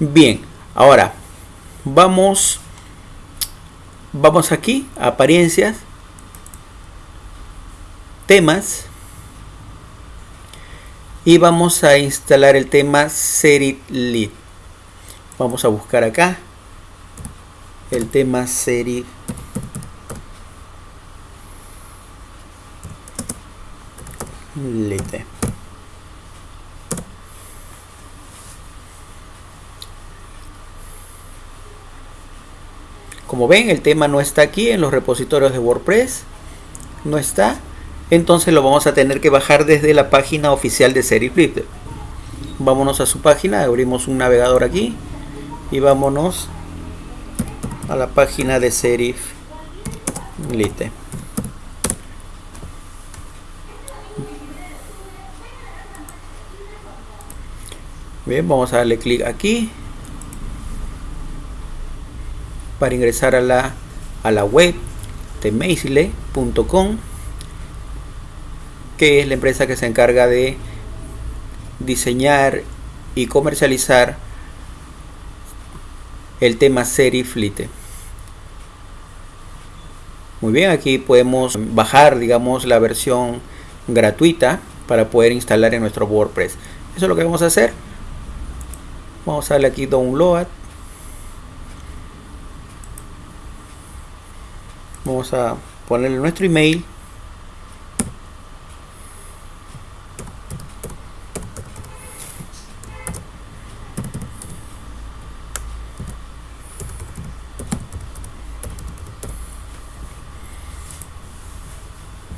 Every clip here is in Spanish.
Bien, ahora vamos vamos aquí apariencias temas y vamos a instalar el tema Serif Lead vamos a buscar acá el tema Serif Lite. Como ven, el tema no está aquí en los repositorios de WordPress. No está. Entonces lo vamos a tener que bajar desde la página oficial de Serif Lite. Vámonos a su página, abrimos un navegador aquí y vámonos a la página de Serif Lite. Bien, vamos a darle clic aquí para ingresar a la, a la web de Maisle.com que es la empresa que se encarga de diseñar y comercializar el tema Serif Lite. Muy bien, aquí podemos bajar, digamos, la versión gratuita para poder instalar en nuestro WordPress. Eso es lo que vamos a hacer vamos a darle aquí download vamos a ponerle nuestro email.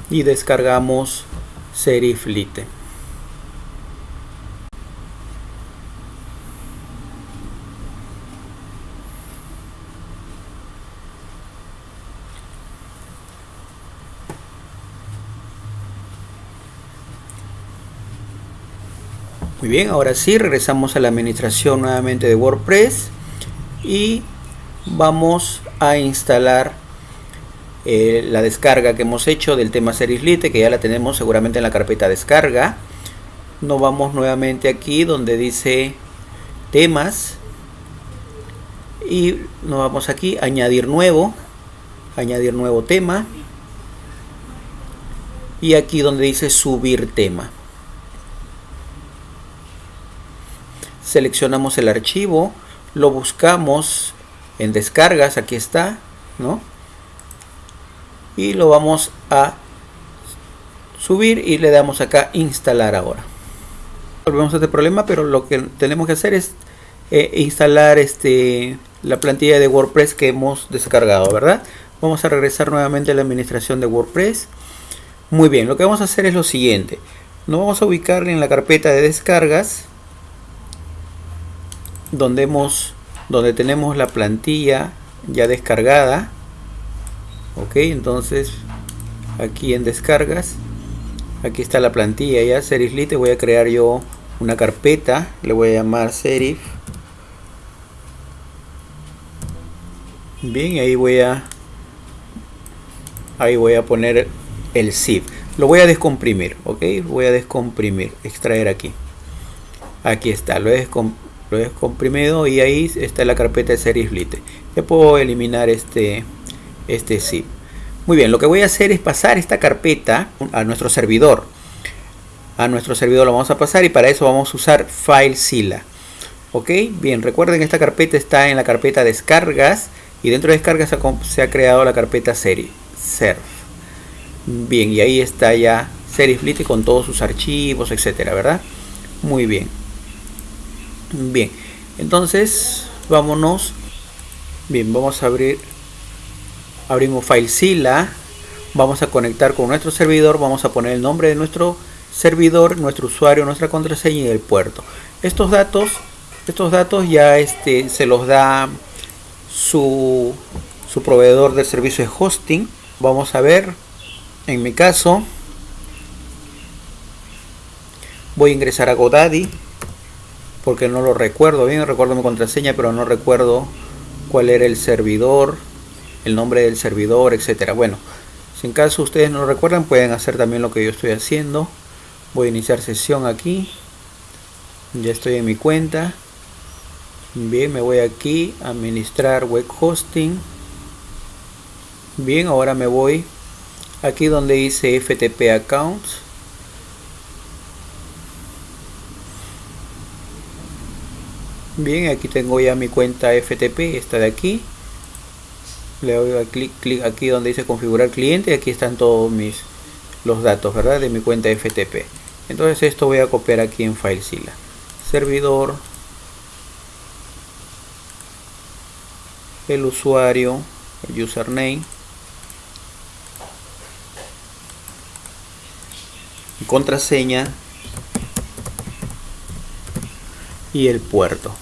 Y descargamos Serif Muy bien, ahora sí, regresamos a la administración nuevamente de WordPress y vamos a instalar eh, la descarga que hemos hecho del tema Series Lite, que ya la tenemos seguramente en la carpeta descarga. Nos vamos nuevamente aquí donde dice temas y nos vamos aquí añadir nuevo, añadir nuevo tema y aquí donde dice subir tema. Seleccionamos el archivo, lo buscamos en descargas, aquí está, ¿no? Y lo vamos a subir y le damos acá instalar ahora. Volvemos a este problema, pero lo que tenemos que hacer es eh, instalar este la plantilla de WordPress que hemos descargado, ¿verdad? Vamos a regresar nuevamente a la administración de WordPress. Muy bien, lo que vamos a hacer es lo siguiente. Nos vamos a ubicar en la carpeta de descargas donde hemos donde tenemos la plantilla ya descargada. Ok entonces aquí en descargas aquí está la plantilla ya. Serif lite voy a crear yo una carpeta le voy a llamar serif. Bien ahí voy a ahí voy a poner el zip. Lo voy a descomprimir ok voy a descomprimir extraer aquí. Aquí está lo he lo he comprimido y ahí está la carpeta de series lite ya puedo eliminar este este zip. Muy bien lo que voy a hacer es pasar esta carpeta a nuestro servidor. A nuestro servidor lo vamos a pasar y para eso vamos a usar FileZilla ok bien recuerden esta carpeta está en la carpeta descargas y dentro de descargas se ha creado la carpeta serie serv bien y ahí está ya series con todos sus archivos etcétera verdad muy bien Bien, entonces vámonos. Bien, vamos a abrir. Abrimos FileZilla. Vamos a conectar con nuestro servidor. Vamos a poner el nombre de nuestro servidor, nuestro usuario, nuestra contraseña y el puerto. Estos datos, estos datos ya este, se los da su, su proveedor del servicio de hosting. Vamos a ver, en mi caso, voy a ingresar a GoDaddy porque no lo recuerdo bien, recuerdo mi contraseña, pero no recuerdo cuál era el servidor, el nombre del servidor, etcétera. Bueno, si en caso ustedes no lo recuerdan, pueden hacer también lo que yo estoy haciendo. Voy a iniciar sesión aquí. Ya estoy en mi cuenta. bien me voy aquí a administrar web hosting bien ahora me voy aquí donde dice ftp accounts bien aquí tengo ya mi cuenta ftp esta de aquí. Le doy a clic, clic aquí donde dice configurar cliente aquí están todos mis los datos verdad de mi cuenta ftp entonces esto voy a copiar aquí en FileZilla servidor. El usuario el username. Contraseña. Y el puerto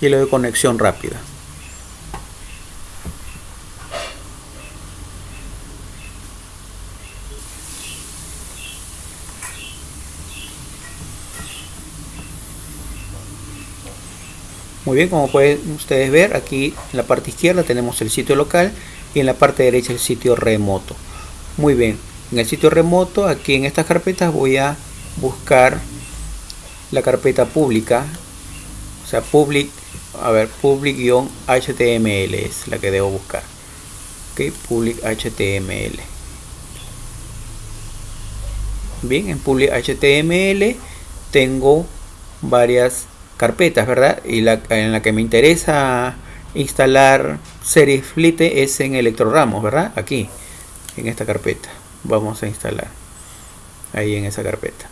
y le doy conexión rápida Muy bien, como pueden ustedes ver, aquí en la parte izquierda tenemos el sitio local y en la parte derecha el sitio remoto. Muy bien, en el sitio remoto, aquí en estas carpetas voy a buscar la carpeta pública, o sea, public, a ver, public-html es la que debo buscar. Ok, public html. Bien, en public html tengo varias carpetas, ¿verdad? Y la en la que me interesa instalar Seriflite es en Electroramos, ¿verdad? Aquí, en esta carpeta. Vamos a instalar ahí en esa carpeta.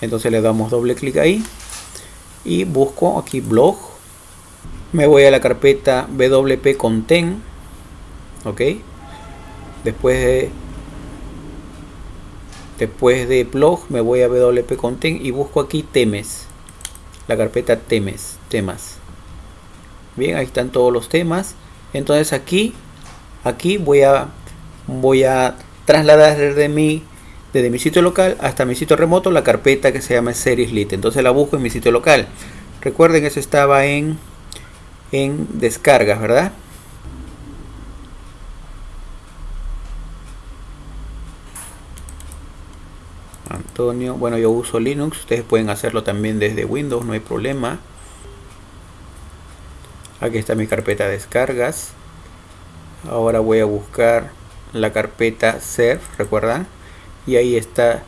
Entonces le damos doble clic ahí y busco aquí blog. Me voy a la carpeta WP Content, ok. Después de después de blog me voy a WP Content y busco aquí temes la carpeta temes, temas. Bien, ahí están todos los temas. Entonces aquí, aquí voy a, voy a trasladar desde mi, desde mi sitio local hasta mi sitio remoto la carpeta que se llama Series Lit. Entonces la busco en mi sitio local. Recuerden, eso estaba en, en descargas, ¿verdad? Antonio, bueno yo uso Linux, ustedes pueden hacerlo también desde Windows, no hay problema. Aquí está mi carpeta de descargas. Ahora voy a buscar la carpeta Serif, ¿recuerdan? Y ahí está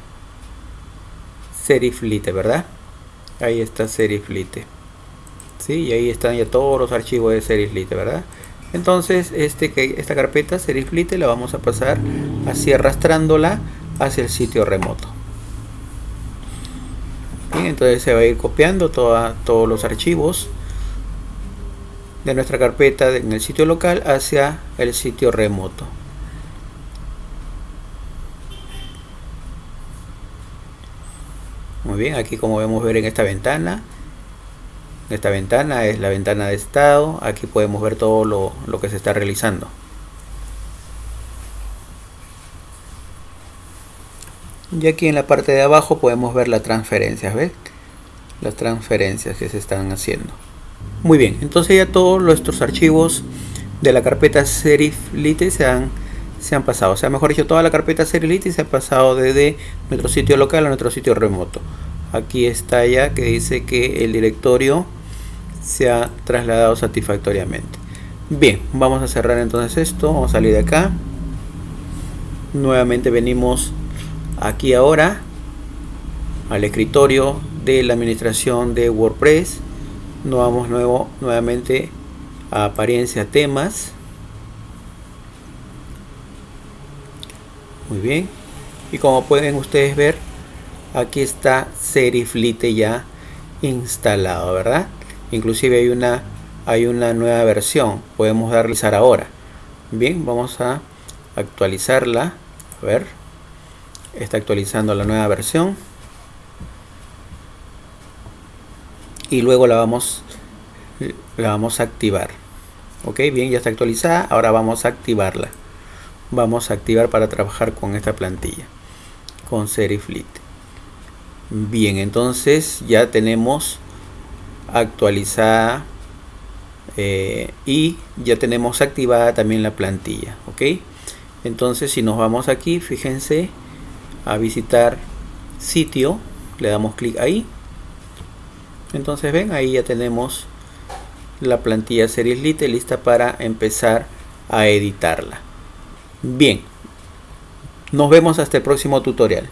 Seriflite, ¿verdad? Ahí está Seriflite. ¿Sí? Y ahí están ya todos los archivos de Seriflite, ¿verdad? Entonces, este, esta carpeta Seriflite la vamos a pasar así arrastrándola hacia el sitio remoto entonces se va a ir copiando todos los archivos de nuestra carpeta en el sitio local hacia el sitio remoto muy bien aquí como vemos ver en esta ventana esta ventana es la ventana de estado aquí podemos ver todo lo, lo que se está realizando y aquí en la parte de abajo podemos ver las transferencias ¿ves? las transferencias que se están haciendo muy bien entonces ya todos nuestros archivos de la carpeta seriflite se han se han pasado. O sea mejor dicho toda la carpeta seriflite se ha pasado desde nuestro sitio local a nuestro sitio remoto. Aquí está ya que dice que el directorio se ha trasladado satisfactoriamente. Bien vamos a cerrar entonces esto. Vamos a salir de acá. Nuevamente venimos aquí ahora al escritorio de la administración de WordPress. Nos vamos nuevo, nuevamente a apariencia temas muy bien. Y como pueden ustedes ver aquí está Seriflite ya instalado verdad inclusive hay una hay una nueva versión. Podemos darle ahora. Bien vamos a actualizarla. A ver. Está actualizando la nueva versión. Y luego la vamos la vamos a activar. Ok bien ya está actualizada. Ahora vamos a activarla vamos a activar para trabajar con esta plantilla con Seriflit. Bien entonces ya tenemos actualizada eh, y ya tenemos activada también la plantilla ok entonces si nos vamos aquí fíjense a visitar sitio le damos clic ahí. Entonces ven ahí ya tenemos la plantilla Series Lite lista para empezar a editarla bien. Nos vemos hasta el próximo tutorial